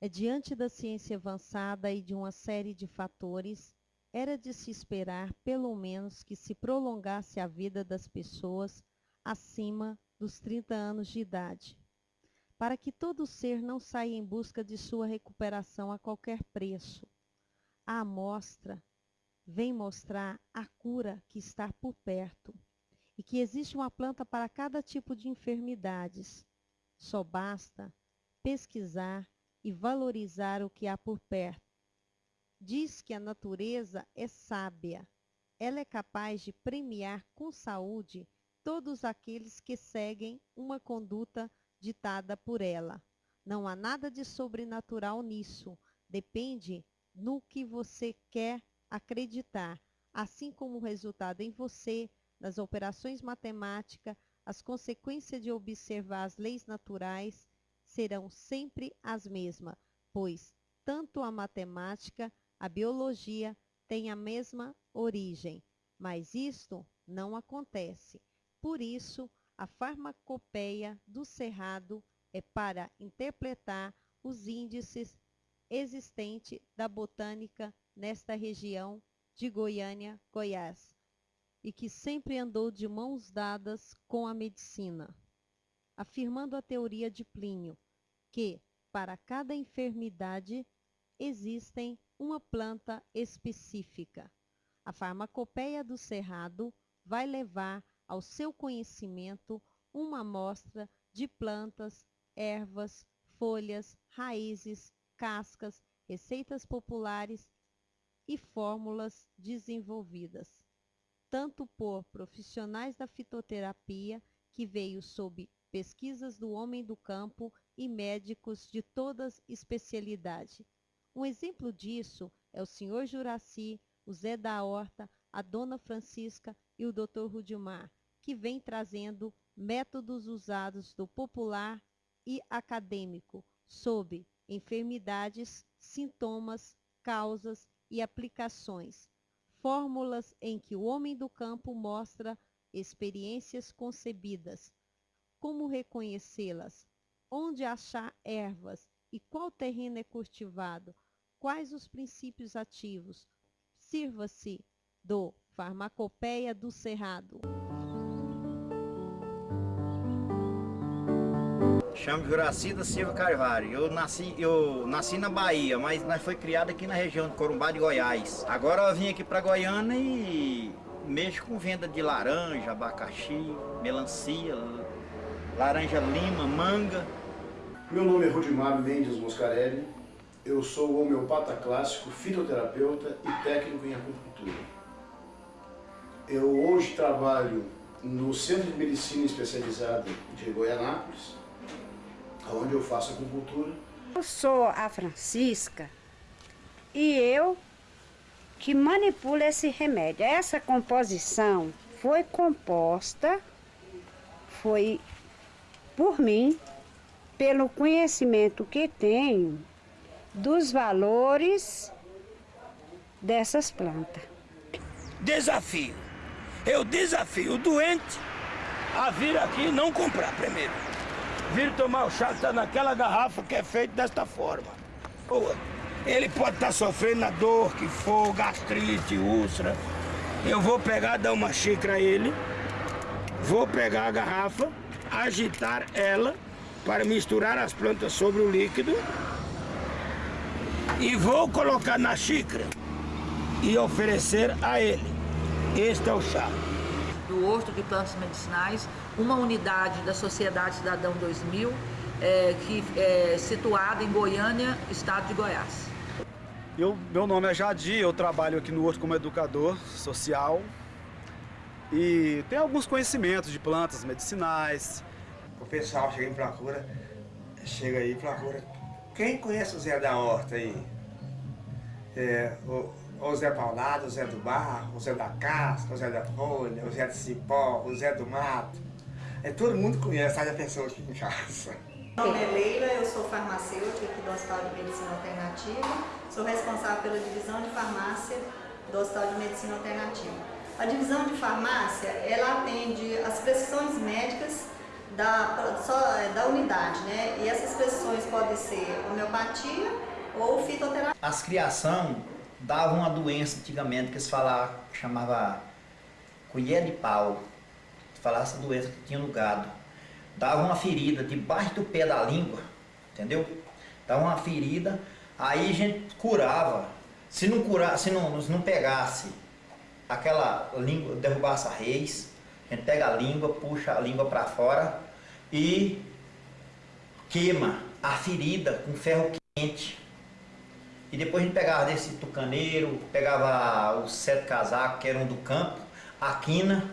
É diante da ciência avançada e de uma série de fatores, era de se esperar, pelo menos, que se prolongasse a vida das pessoas acima dos 30 anos de idade, para que todo ser não saia em busca de sua recuperação a qualquer preço. A amostra vem mostrar a cura que está por perto e que existe uma planta para cada tipo de enfermidades. Só basta pesquisar e valorizar o que há por perto. Diz que a natureza é sábia. Ela é capaz de premiar com saúde todos aqueles que seguem uma conduta ditada por ela. Não há nada de sobrenatural nisso. Depende no que você quer acreditar, assim como o resultado em você, nas operações matemáticas, as consequências de observar as leis naturais serão sempre as mesmas, pois tanto a matemática, a biologia têm a mesma origem. Mas isto não acontece. Por isso, a farmacopeia do cerrado é para interpretar os índices existentes da botânica nesta região de Goiânia, Goiás, e que sempre andou de mãos dadas com a medicina, afirmando a teoria de Plínio, que, para cada enfermidade, existem uma planta específica. A farmacopeia do cerrado vai levar ao seu conhecimento uma amostra de plantas, ervas, folhas, raízes, cascas, receitas populares e fórmulas desenvolvidas, tanto por profissionais da fitoterapia, que veio sob pesquisas do homem do campo e médicos de todas especialidade. Um exemplo disso é o Sr. Juraci, o Zé da Horta, a Dona Francisca e o Dr. Rudimar, que vem trazendo métodos usados do popular e acadêmico sobre enfermidades, sintomas, causas e aplicações, fórmulas em que o homem do campo mostra experiências concebidas, como reconhecê-las, onde achar ervas e qual terreno é cultivado, quais os princípios ativos. Sirva-se do Farmacopeia do Cerrado. Chamo Juraci da Silva Carvalho. Eu nasci, eu nasci na Bahia, mas nós foi criado aqui na região de Corumbá de Goiás. Agora eu vim aqui para Goiânia e mexo com venda de laranja, abacaxi, melancia, laranja lima, manga. Meu nome é Rudimar Mendes Moscarelli. Eu sou homeopata clássico, fitoterapeuta e técnico em acupuntura. Eu hoje trabalho no Centro de Medicina Especializada de Goianápolis, onde eu faço acupuntura. Eu sou a Francisca e eu que manipulo esse remédio. Essa composição foi composta, foi por mim, pelo conhecimento que tenho dos valores dessas plantas. Desafio. Eu desafio o doente a vir aqui e não comprar primeiro vir tomar o chá que tá naquela garrafa que é feito desta forma. Ele pode estar tá sofrendo a dor que for, gastrite, úlcera. Eu vou pegar, dar uma xícara a ele, vou pegar a garrafa, agitar ela para misturar as plantas sobre o líquido e vou colocar na xícara e oferecer a ele. Este é o chá do Horto de Plantas Medicinais, uma unidade da Sociedade Cidadão 2000, é, que é situada em Goiânia, estado de Goiás. Eu, meu nome é Jadi, eu trabalho aqui no Horto como educador social e tenho alguns conhecimentos de plantas medicinais. O pessoal chega em procura, chega aí e procura. Quem conhece o Zé da Horta aí? É, o, o Zé Paulado, o Zé do Barro, o Zé da Casca, o Zé da Folha, o Zé do Cipó, o Zé do Mato. É, todo mundo conhece a pessoa aqui em casa. Meu nome é Leila, eu sou farmacêutica aqui do Hospital de Medicina Alternativa. Sou responsável pela divisão de farmácia do Hospital de Medicina Alternativa. A divisão de farmácia, ela atende as prescrições médicas da, só, é, da unidade, né? E essas prescrições podem ser homeopatia ou fitoterapia. As criação davam uma doença antigamente que se falava, chamava colher de pau. Falasse essa doença que tinha no gado. Dava uma ferida debaixo do pé da língua, entendeu? Dava uma ferida, aí a gente curava. Se não curasse, se não, se não pegasse aquela língua, derrubasse a reis, a gente pega a língua, puxa a língua para fora e queima a ferida com ferro quente. E depois a gente pegava desse tucaneiro, pegava os sete casacos que eram do campo, a quina,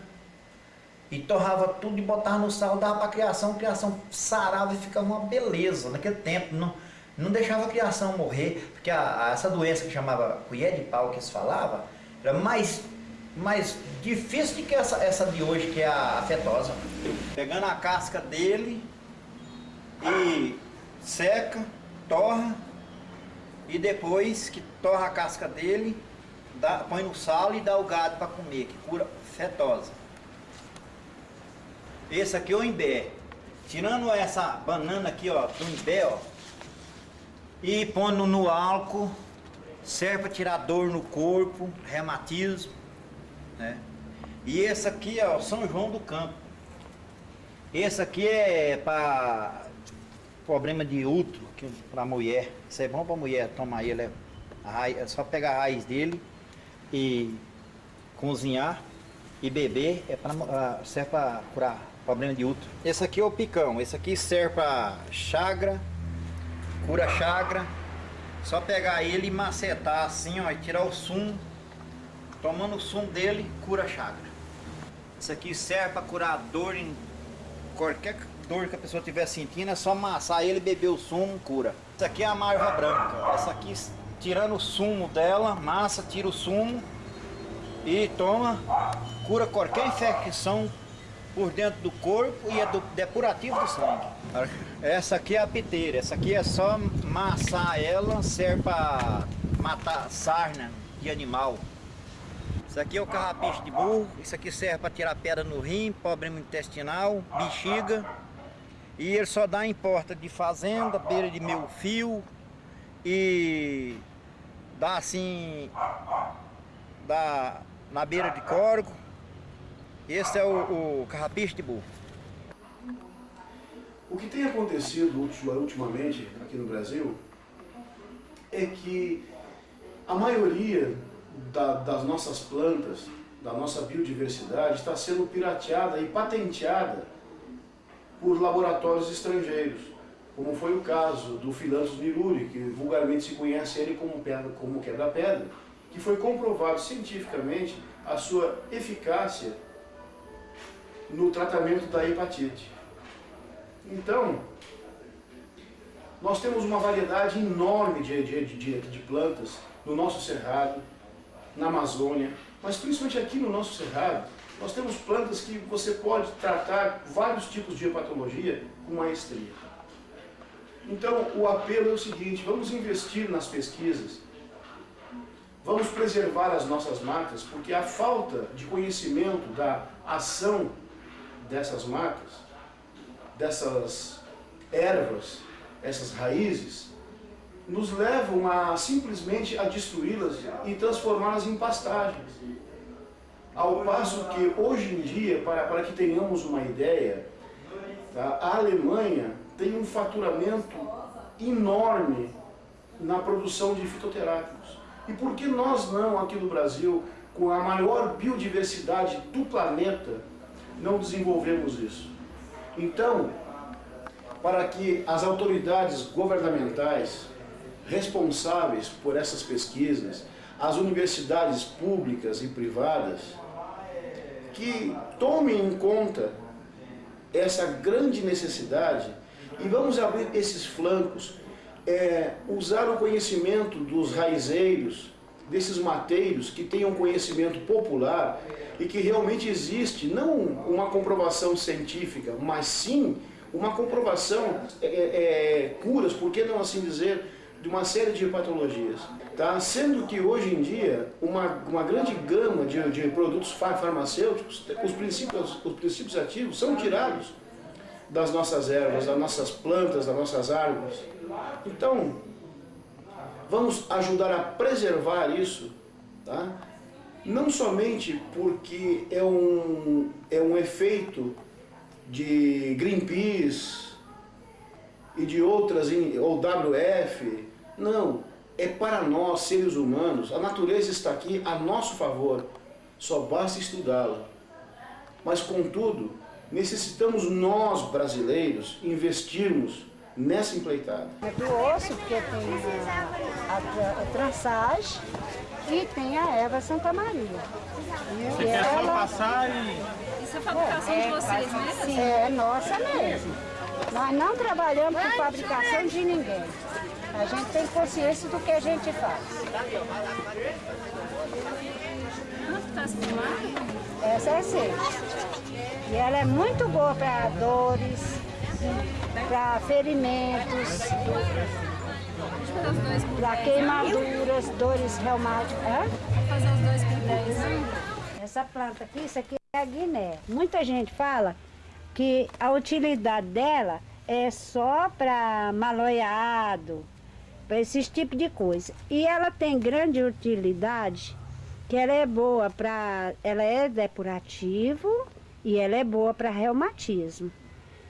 e torrava tudo e botava no sal, dava para a criação, a criação sarava e ficava uma beleza. Naquele tempo não, não deixava a criação morrer, porque a, a, essa doença que chamava colher de pau que se falava, era mais mais difícil que essa, essa de hoje, que é a afetosa. Pegando a casca dele e seca, torra, e depois que torra a casca dele, dá, põe no sal e dá o gado para comer, que cura fetosa. Esse aqui é o imbé. Tirando essa banana aqui, ó, do imbé, ó, e pondo no álcool, serve para tirar dor no corpo, reumatismo, né? E esse aqui é o São João do Campo. Esse aqui é para problema de útero, para mulher. Isso é bom para mulher tomar ele. É, é só pegar a raiz dele e cozinhar e beber. É pra, serve para curar problema de útero. Esse aqui é o picão. Esse aqui serve para chagra, cura chagra. Só pegar ele e macetar assim, ó, e tirar o sumo Tomando o sumo dele, cura a chaga. Isso aqui serve para curar dor em qualquer dor que a pessoa estiver sentindo, é só amassar ele, beber o sumo, cura. Isso aqui é a marva branca. Essa aqui, tirando o sumo dela, massa, tira o sumo e toma, cura qualquer infecção por dentro do corpo e é do depurativo do sangue. Essa aqui é a piteira, essa aqui é só amassar ela, serve para matar sarna de animal. Isso aqui é o carrapicho de burro, isso aqui serve para tirar pedra no rim, problema intestinal, bexiga. E ele só dá em porta de fazenda, beira de meio fio e dá assim, dá na beira de corgo. Esse é o, o carrapicho de burro. O que tem acontecido ultimamente aqui no Brasil é que a maioria da, das nossas plantas, da nossa biodiversidade, está sendo pirateada e patenteada por laboratórios estrangeiros, como foi o caso do Philanthus miruri, que vulgarmente se conhece ele como, pedra, como quebra-pedra, que foi comprovado cientificamente a sua eficácia no tratamento da hepatite. Então, nós temos uma variedade enorme de, de, de, de plantas no nosso cerrado, na Amazônia, mas principalmente aqui no nosso Cerrado, nós temos plantas que você pode tratar vários tipos de hepatologia com maestria. Então, o apelo é o seguinte, vamos investir nas pesquisas, vamos preservar as nossas marcas, porque a falta de conhecimento da ação dessas marcas, dessas ervas, essas raízes, nos levam a simplesmente a destruí-las e transformá-las em pastagens. Ao passo que hoje em dia, para, para que tenhamos uma ideia, tá, a Alemanha tem um faturamento enorme na produção de fitoterápicos. E por que nós não, aqui no Brasil, com a maior biodiversidade do planeta, não desenvolvemos isso? Então, para que as autoridades governamentais responsáveis por essas pesquisas, as universidades públicas e privadas, que tomem em conta essa grande necessidade e vamos abrir esses flancos, é, usar o conhecimento dos raizeiros, desses mateiros que tenham conhecimento popular e que realmente existe, não uma comprovação científica, mas sim uma comprovação, é, é, é curas, por que não assim dizer, de uma série de patologias. Tá? Sendo que hoje em dia, uma, uma grande gama de, de produtos farmacêuticos, os princípios, os princípios ativos são tirados das nossas ervas, das nossas plantas, das nossas árvores. Então, vamos ajudar a preservar isso, tá? não somente porque é um, é um efeito de Greenpeace e de outras, ou WF, não, é para nós, seres humanos, a natureza está aqui a nosso favor, só basta estudá-la. Mas, contudo, necessitamos nós, brasileiros, investirmos nessa empleitada. É do osso, porque tem a, a, a trançagem e tem a Eva Santa Maria. Você e quer ela... só passar e... Isso é fabricação é, de vocês mesmo? É, nossa mesmo. Nós não trabalhamos com fabricação de ninguém. A gente tem consciência do que a gente faz. Quanto está essa é seca. E ela é muito boa para dores, para ferimentos, para queimaduras, dores reumáticas. Vou fazer os dois com Essa planta aqui, isso aqui é a guiné. Muita gente fala que a utilidade dela é só para maloiado, para esses tipos de coisa. E ela tem grande utilidade, que ela é boa para... Ela é depurativo e ela é boa para reumatismo.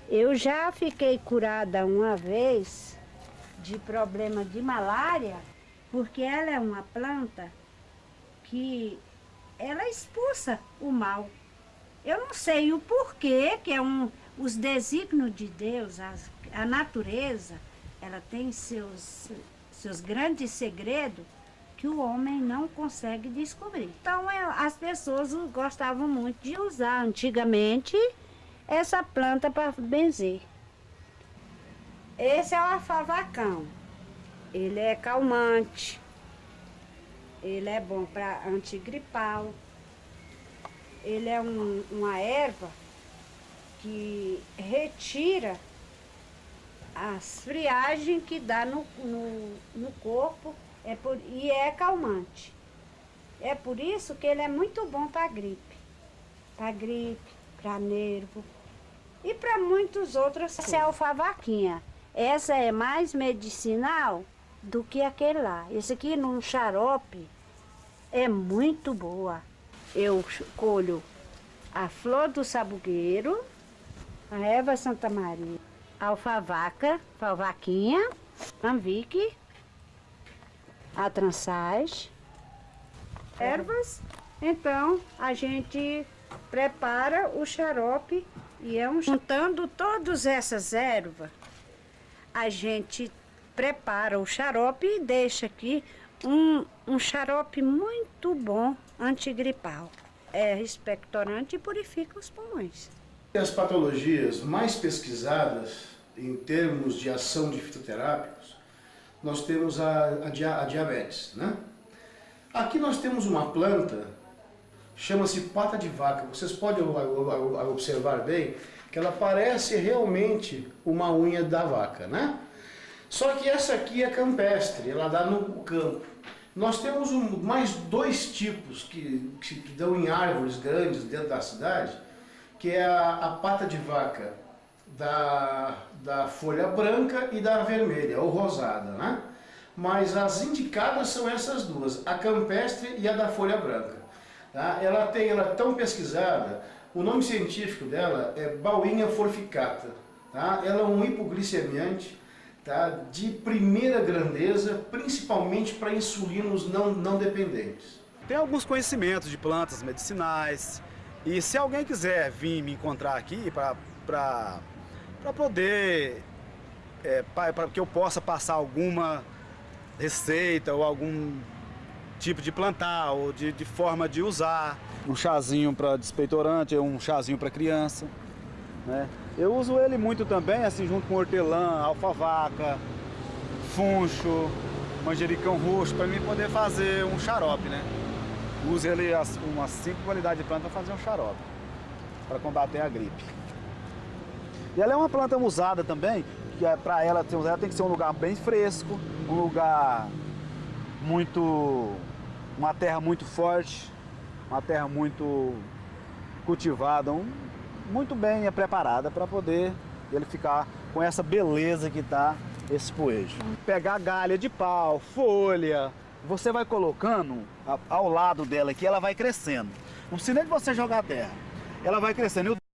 Eu já fiquei curada uma vez de problema de malária, porque ela é uma planta que ela expulsa o mal. Eu não sei o porquê, que é um, os desígnios de Deus, a, a natureza, ela tem seus, seus grandes segredos que o homem não consegue descobrir. Então é, as pessoas gostavam muito de usar antigamente essa planta para benzer. Esse é o afavacão. Ele é calmante. Ele é bom para antigripal. Ele é um, uma erva que retira as friagens que dá no, no, no corpo é por, e é calmante. É por isso que ele é muito bom para gripe. Para gripe, para nervo e para muitos outros. Essa é a alfavaquinha. Essa é mais medicinal do que aquele lá. Esse aqui num xarope é muito boa. Eu colho a flor do sabugueiro, a erva Santa Maria, alfavaca, anvique, a trançage, ervas. Então, a gente prepara o xarope e é um... Juntando todas essas ervas, a gente prepara o xarope e deixa aqui um, um xarope muito bom antigripal. É expectorante e purifica os pulmões. As patologias mais pesquisadas em termos de ação de fitoterápicos, nós temos a, a, a diabetes. Né? Aqui nós temos uma planta, chama-se pata de vaca. Vocês podem observar bem que ela parece realmente uma unha da vaca, né? Só que essa aqui é campestre, ela dá no campo. Nós temos um, mais dois tipos que, que, que, dão em árvores grandes dentro da cidade, que é a, a pata de vaca da, da folha branca e da vermelha, ou rosada, né? Mas as indicadas são essas duas, a campestre e a da folha branca. Tá? Ela tem, ela é tão pesquisada o nome científico dela é Bauinha forficata. Tá? Ela é um hipoglicemiante tá? de primeira grandeza, principalmente para insulinos não, não dependentes. Tem alguns conhecimentos de plantas medicinais e se alguém quiser vir me encontrar aqui para poder, é, para que eu possa passar alguma receita ou algum tipo de plantar ou de, de forma de usar. Um chazinho para despeitorante, um chazinho para criança. Né? Eu uso ele muito também, assim, junto com hortelã, alfavaca, funcho, manjericão roxo, para mim poder fazer um xarope, né? Uso ele as, umas 5 qualidades de planta para fazer um xarope, para combater a gripe. E ela é uma planta usada também, que é, para ela, ela tem que ser um lugar bem fresco, um lugar muito uma terra muito forte, uma terra muito cultivada, um, muito bem preparada para poder ele ficar com essa beleza que tá esse poejo. Pegar galha de pau, folha, você vai colocando ao lado dela aqui, ela vai crescendo. Não precisa nem de você jogar terra. Ela vai crescendo.